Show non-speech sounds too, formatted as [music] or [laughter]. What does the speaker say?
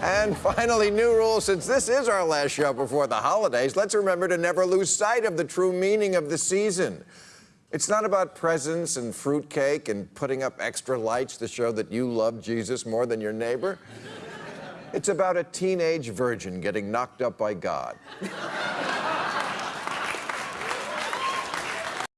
And finally, new rules. since this is our last show before the holidays, let's remember to never lose sight of the true meaning of the season. It's not about presents and fruitcake and putting up extra lights to show that you love Jesus more than your neighbor. It's about a teenage virgin getting knocked up by God. [laughs]